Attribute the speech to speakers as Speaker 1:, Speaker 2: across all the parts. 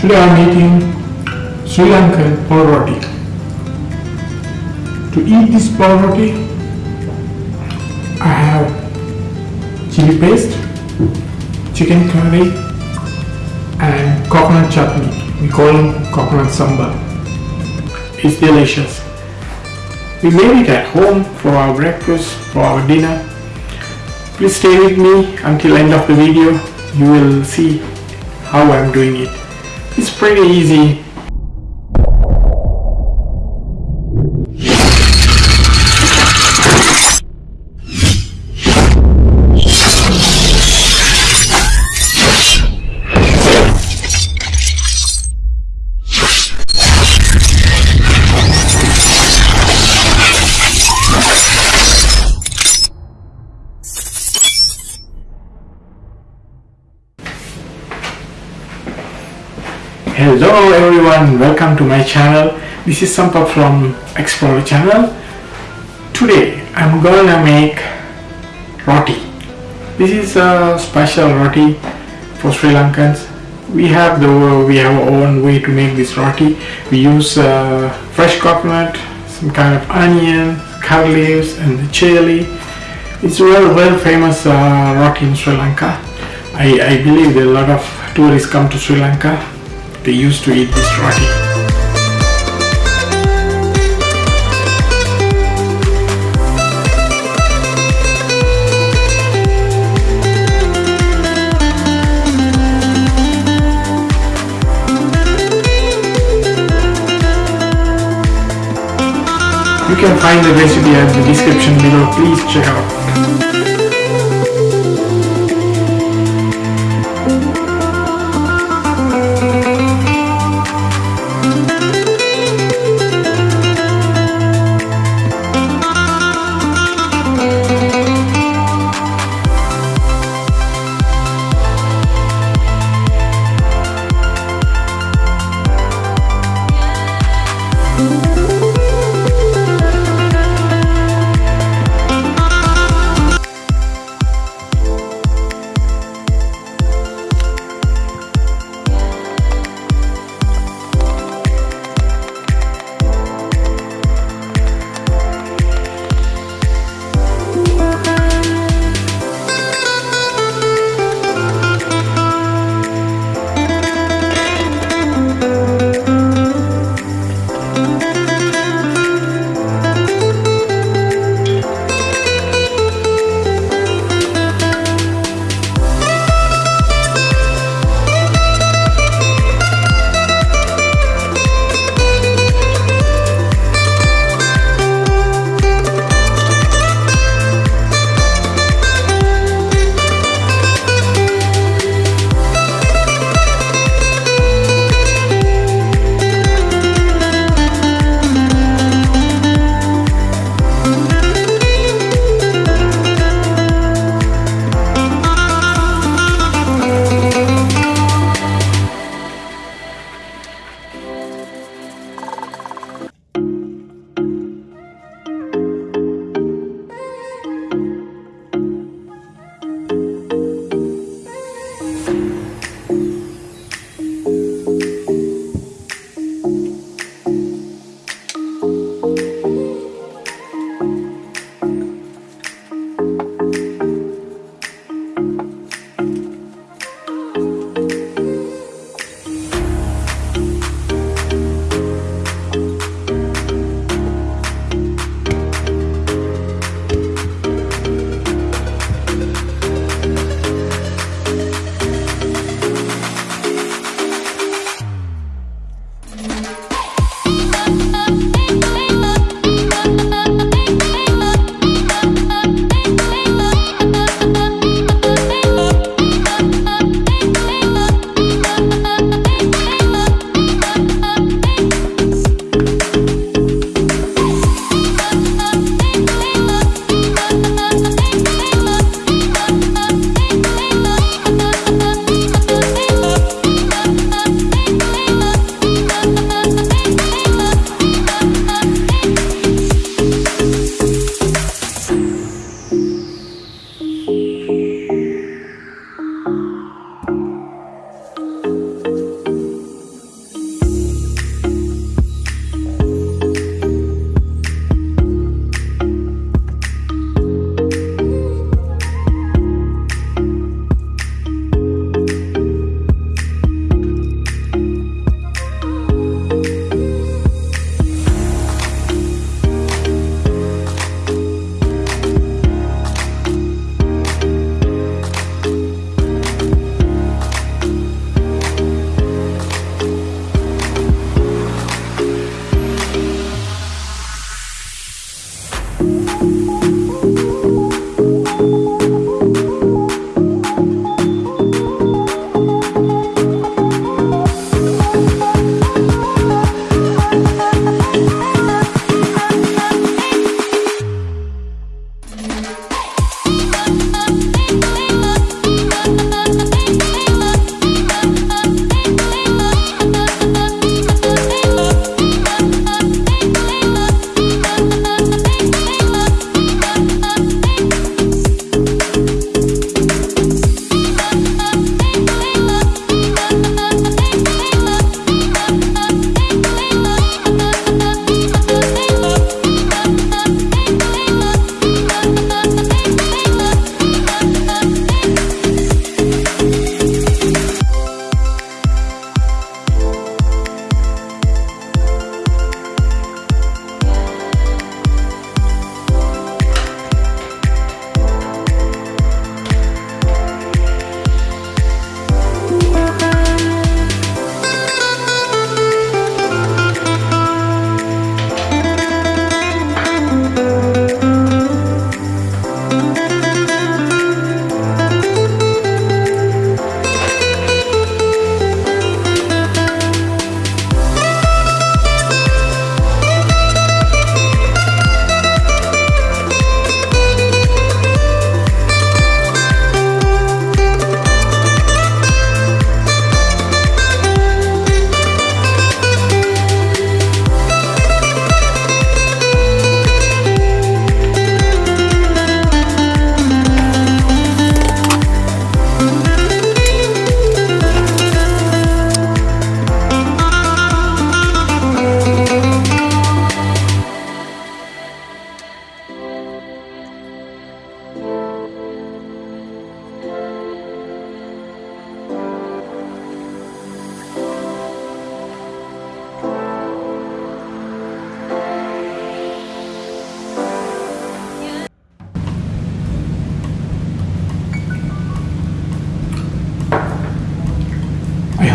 Speaker 1: Today I'm eating Sri Lankan pol roti. To eat this pol roti, I have chili paste, chicken curry, and coconut chutney. We call it coconut sambal. It's delicious. We made it at home for our breakfast, for our dinner. Please stay with me until end of the video. You will see how I'm doing it. It's pretty easy. Hello everyone, welcome to my channel. This is Sampath from Explorer channel. Today I'm gonna make roti. This is a special roti for Sri Lankans. We have the we have our own way to make this roti. We use uh, fresh coconut, some kind of onion, curry leaves, and the chili. It's a well well famous uh, roti in Sri Lanka. I, I believe a lot of tourists come to Sri Lanka they used to eat this roti. You can find the recipe at the description below. Please check out.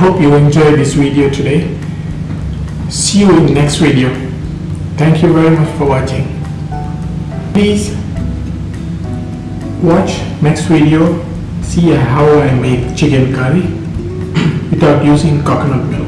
Speaker 1: Hope you enjoyed this video today. See you in next video. Thank you very much for watching. Please watch next video. See how I make chicken curry without using coconut milk.